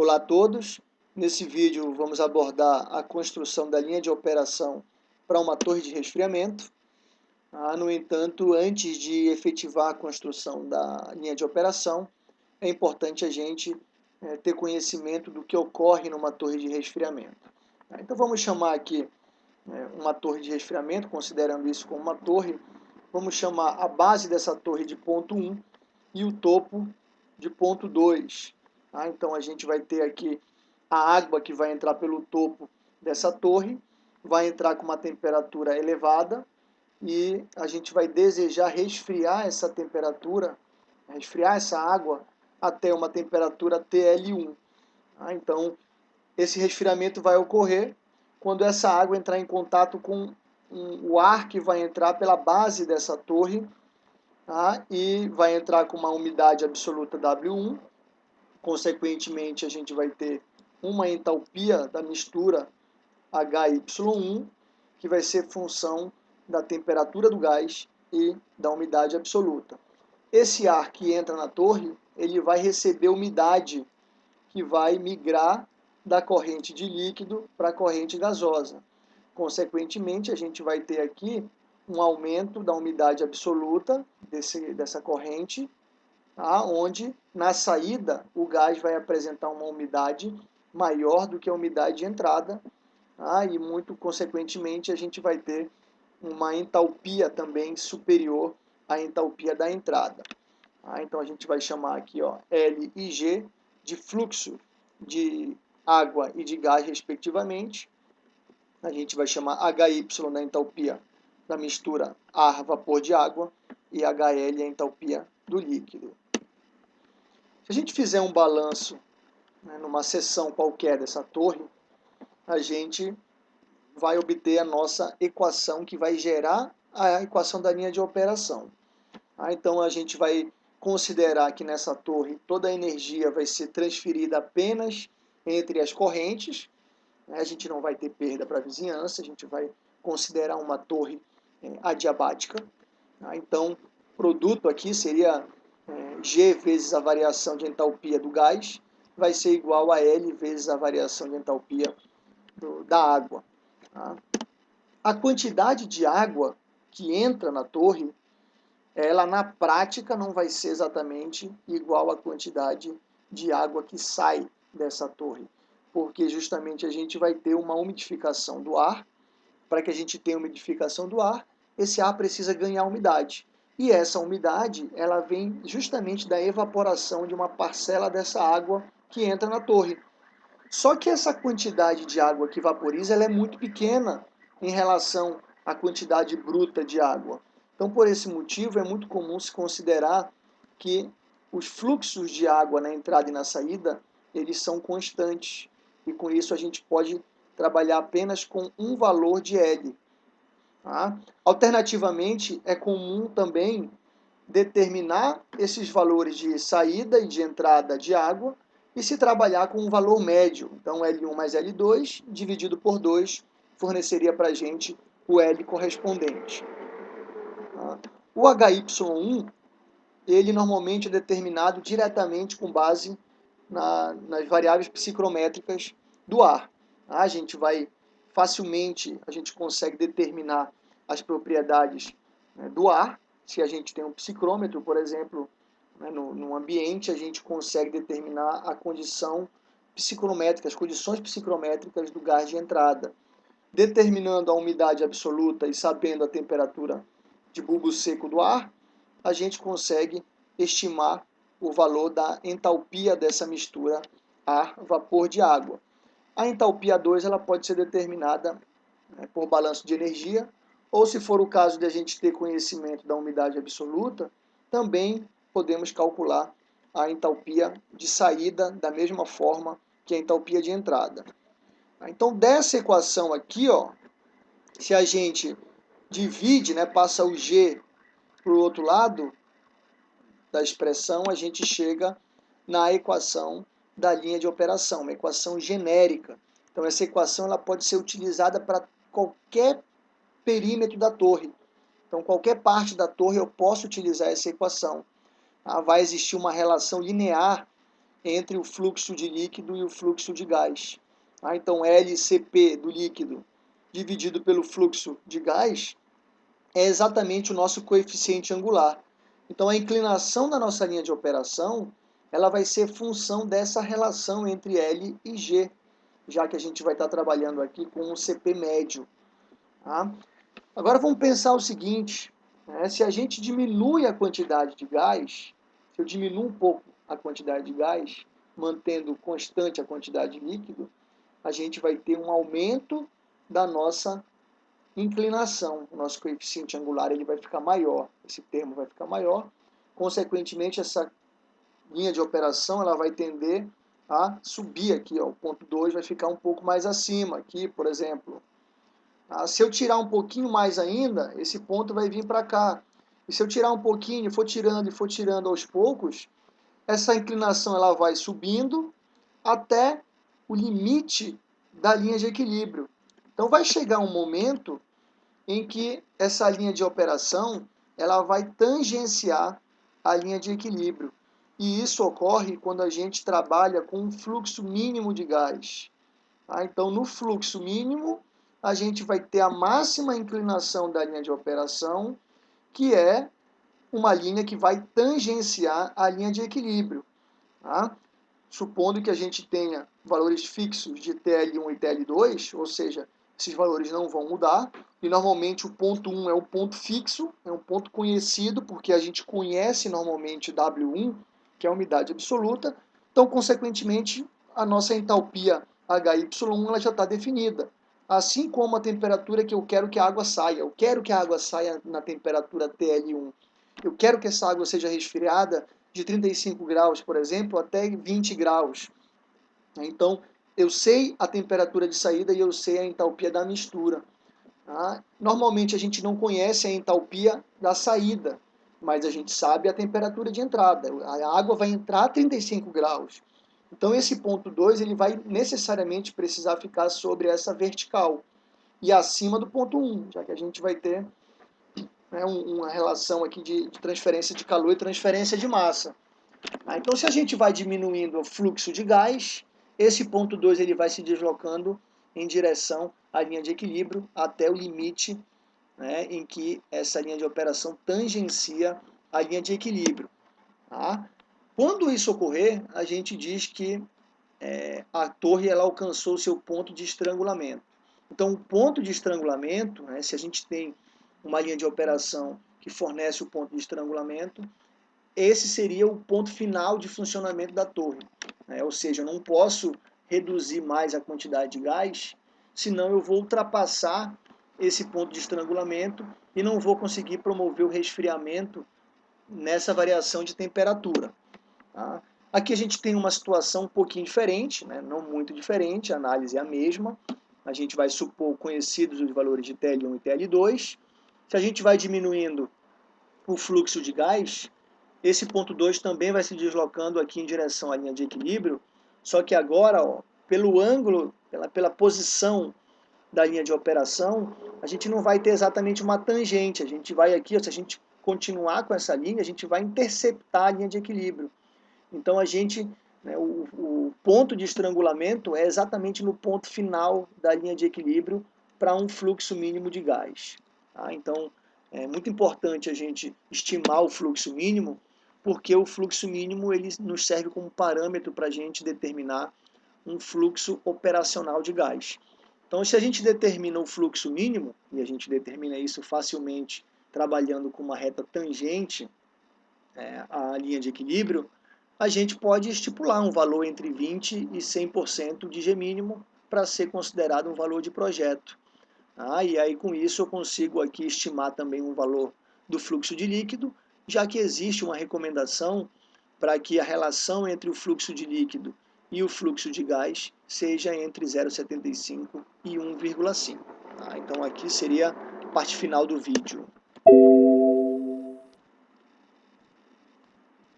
Olá a todos, nesse vídeo vamos abordar a construção da linha de operação para uma torre de resfriamento. Ah, no entanto, antes de efetivar a construção da linha de operação, é importante a gente é, ter conhecimento do que ocorre numa torre de resfriamento. Ah, então vamos chamar aqui é, uma torre de resfriamento, considerando isso como uma torre, vamos chamar a base dessa torre de ponto 1 e o topo de ponto 2. Tá? Então a gente vai ter aqui a água que vai entrar pelo topo dessa torre, vai entrar com uma temperatura elevada e a gente vai desejar resfriar essa temperatura, resfriar essa água até uma temperatura TL1. Tá? Então esse resfriamento vai ocorrer quando essa água entrar em contato com o ar que vai entrar pela base dessa torre tá? e vai entrar com uma umidade absoluta W1 Consequentemente, a gente vai ter uma entalpia da mistura HY1, que vai ser função da temperatura do gás e da umidade absoluta. Esse ar que entra na torre, ele vai receber umidade que vai migrar da corrente de líquido para a corrente gasosa. Consequentemente, a gente vai ter aqui um aumento da umidade absoluta desse, dessa corrente tá? onde na saída o gás vai apresentar uma umidade maior do que a umidade de entrada, tá? e muito consequentemente a gente vai ter uma entalpia também superior à entalpia da entrada. Tá? Então a gente vai chamar aqui ó, L e G de fluxo de água e de gás respectivamente. A gente vai chamar HY da entalpia da mistura ar-vapor de água e HL a entalpia do líquido. Se a gente fizer um balanço né, numa seção qualquer dessa torre, a gente vai obter a nossa equação que vai gerar a equação da linha de operação. Ah, então a gente vai considerar que nessa torre toda a energia vai ser transferida apenas entre as correntes, né, a gente não vai ter perda para a vizinhança, a gente vai considerar uma torre é, adiabática. Ah, então, produto aqui seria G vezes a variação de entalpia do gás vai ser igual a L vezes a variação de entalpia do, da água. Tá? A quantidade de água que entra na torre, ela na prática não vai ser exatamente igual à quantidade de água que sai dessa torre, porque justamente a gente vai ter uma umidificação do ar. Para que a gente tenha umidificação do ar, esse ar precisa ganhar umidade. E essa umidade, ela vem justamente da evaporação de uma parcela dessa água que entra na torre. Só que essa quantidade de água que vaporiza ela é muito pequena em relação à quantidade bruta de água. Então, por esse motivo, é muito comum se considerar que os fluxos de água na entrada e na saída, eles são constantes. E com isso a gente pode trabalhar apenas com um valor de L, Tá? Alternativamente, é comum também determinar esses valores de saída e de entrada de água e se trabalhar com um valor médio. Então, L1 mais L2 dividido por 2 forneceria para a gente o L correspondente. Tá? O HY1, ele normalmente é determinado diretamente com base na, nas variáveis psicrométricas do ar. Tá? A gente vai facilmente, a gente consegue determinar as propriedades né, do ar. Se a gente tem um psicrômetro, por exemplo, né, no, no ambiente, a gente consegue determinar a condição psicrométrica, as condições psicrométricas do gás de entrada. Determinando a umidade absoluta e sabendo a temperatura de bulbo seco do ar, a gente consegue estimar o valor da entalpia dessa mistura ar-vapor de água. A entalpia 2 ela pode ser determinada né, por balanço de energia, ou se for o caso de a gente ter conhecimento da umidade absoluta, também podemos calcular a entalpia de saída da mesma forma que a entalpia de entrada. Então, dessa equação aqui, ó, se a gente divide, né, passa o G para o outro lado da expressão, a gente chega na equação da linha de operação, uma equação genérica. Então, essa equação ela pode ser utilizada para qualquer perímetro da torre. Então, qualquer parte da torre eu posso utilizar essa equação. Ah, vai existir uma relação linear entre o fluxo de líquido e o fluxo de gás. Ah, então, LCP do líquido dividido pelo fluxo de gás é exatamente o nosso coeficiente angular. Então, a inclinação da nossa linha de operação ela vai ser função dessa relação entre L e G, já que a gente vai estar trabalhando aqui com o CP médio. Tá? Agora vamos pensar o seguinte, né? se a gente diminui a quantidade de gás, se eu diminuo um pouco a quantidade de gás, mantendo constante a quantidade de líquido, a gente vai ter um aumento da nossa inclinação. O nosso coeficiente angular ele vai ficar maior, esse termo vai ficar maior. Consequentemente, essa linha de operação ela vai tender a subir aqui, ó, o ponto 2 vai ficar um pouco mais acima aqui, por exemplo. Ah, se eu tirar um pouquinho mais ainda, esse ponto vai vir para cá. E se eu tirar um pouquinho, for tirando e for tirando aos poucos, essa inclinação ela vai subindo até o limite da linha de equilíbrio. Então vai chegar um momento em que essa linha de operação ela vai tangenciar a linha de equilíbrio. E isso ocorre quando a gente trabalha com um fluxo mínimo de gás. Tá? Então, no fluxo mínimo, a gente vai ter a máxima inclinação da linha de operação, que é uma linha que vai tangenciar a linha de equilíbrio. Tá? Supondo que a gente tenha valores fixos de TL1 e TL2, ou seja, esses valores não vão mudar, e normalmente o ponto 1 é um ponto fixo, é um ponto conhecido, porque a gente conhece normalmente W1, que é a umidade absoluta, então, consequentemente, a nossa entalpia HY1 ela já está definida. Assim como a temperatura que eu quero que a água saia. Eu quero que a água saia na temperatura TL1. Eu quero que essa água seja resfriada de 35 graus, por exemplo, até 20 graus. Então, eu sei a temperatura de saída e eu sei a entalpia da mistura. Tá? Normalmente a gente não conhece a entalpia da saída mas a gente sabe a temperatura de entrada. A água vai entrar a 35 graus. Então esse ponto 2 ele vai necessariamente precisar ficar sobre essa vertical e acima do ponto 1, um, já que a gente vai ter né, uma relação aqui de, de, transferência de calor e transferência de massa. Ah, então se a gente vai diminuindo o fluxo de gás, esse ponto 2 ele vai se deslocando em direção à linha de equilíbrio até o limite né, em que essa linha de operação tangencia a linha de equilíbrio. Tá? Quando isso ocorrer, a gente diz que é, a torre ela alcançou seu ponto de estrangulamento. Então, o ponto de estrangulamento, né, se a gente tem uma linha de operação que fornece o ponto de estrangulamento, esse seria o ponto final de funcionamento da torre. Né? Ou seja, eu não posso reduzir mais a quantidade de gás, senão eu vou ultrapassar esse ponto de estrangulamento e não vou conseguir promover o resfriamento nessa variação de temperatura. Tá? Aqui a gente tem uma situação um pouquinho diferente, né? não muito diferente, a análise é a mesma. A gente vai supor conhecidos os valores de TL1 e TL2. Se a gente vai diminuindo o fluxo de gás, esse ponto 2 também vai se deslocando aqui em direção à linha de equilíbrio, só que agora, ó, pelo ângulo, pela, pela posição da linha de operação, a gente não vai ter exatamente uma tangente. A gente vai aqui, se a gente continuar com essa linha, a gente vai interceptar a linha de equilíbrio. Então a gente, né, o, o, ponto de estrangulamento é exatamente no ponto final da linha de equilíbrio para um fluxo mínimo de gás. Tá? Então é muito importante a gente estimar o fluxo mínimo, porque o fluxo mínimo ele nos serve como parâmetro para a gente determinar um fluxo operacional de gás. Então, se a gente determina o fluxo mínimo, e a gente determina isso facilmente trabalhando com uma reta tangente é, à linha de equilíbrio, a gente pode estipular um valor entre 20% e 100% de G mínimo para ser considerado um valor de projeto. Ah, e aí com isso eu consigo aqui estimar também um valor do fluxo de líquido, já que existe uma recomendação para que a relação entre o fluxo de líquido e o fluxo de gás seja entre 0,75 e 1,5. Tá? Então aqui seria a parte final do vídeo.